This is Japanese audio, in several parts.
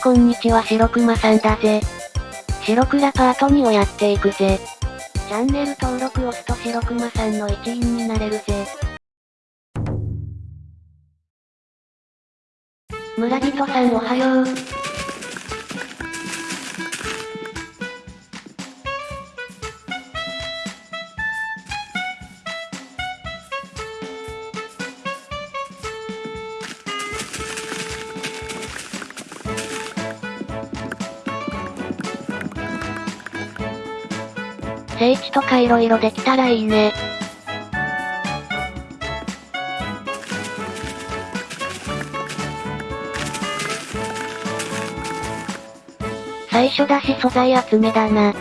こんにちは白熊さんだぜ。白倉パート2をやっていくぜ。チャンネル登録押すと白熊さんの一員になれるぜ。村人さんおはよう。聖地とか色々できたらいいね。最初だし素材集めだな。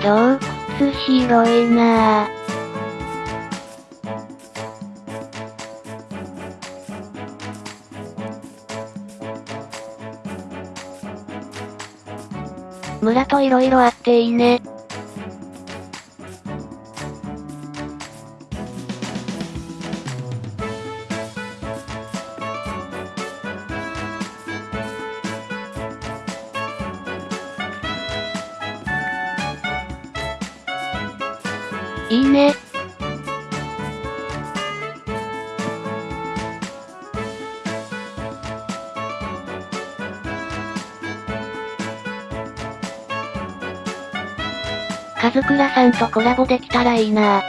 洞窟広いなぁ。村といろいろあっていいね。いいね。カズクラさんとコラボできたらいいな。あ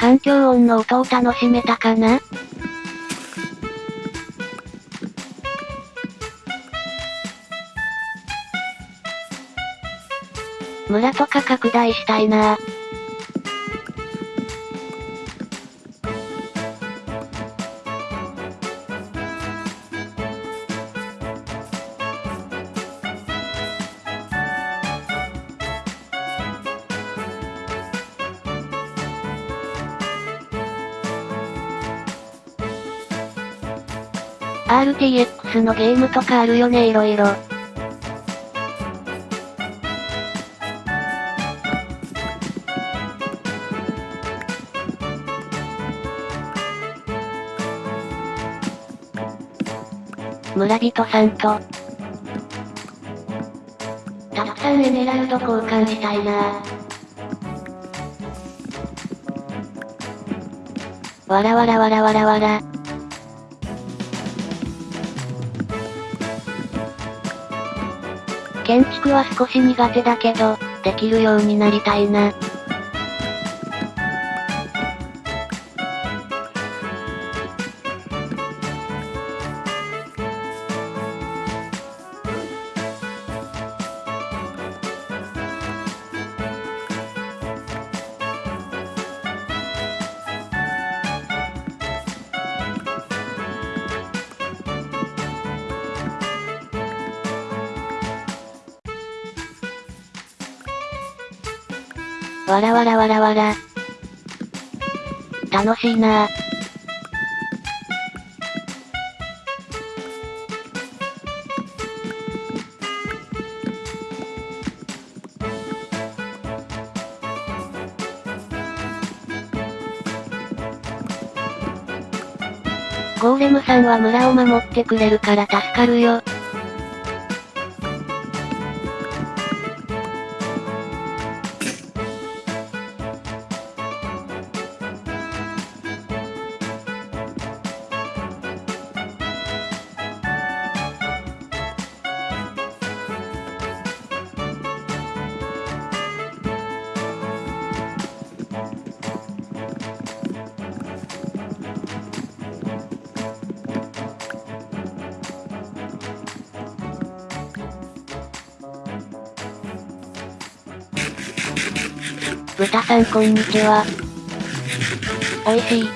環境音の音を楽しめたかな？村とか拡大したいな。RTX のゲームとかあるよね色々。村人さんと、たくさんエメラルド交換したいなわらわらわらわらわら。建築は少し苦手だけど、できるようになりたいな。わらわらわらわら。楽しいなぁ。ゴーレムさんは村を守ってくれるから助かるよ。豚さんこんにちは。おいしい。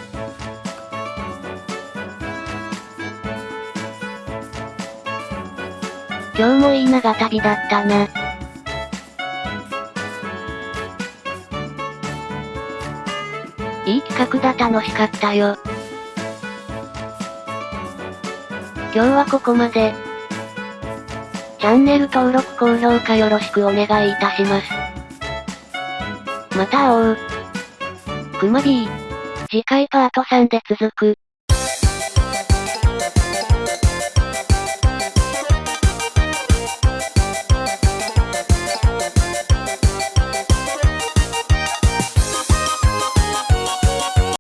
今日もいい長旅だったな。いい企画だ楽しかったよ。今日はここまで。チャンネル登録高評価よろしくお願いいたします。また会おう。くま B。次回パート3で続く。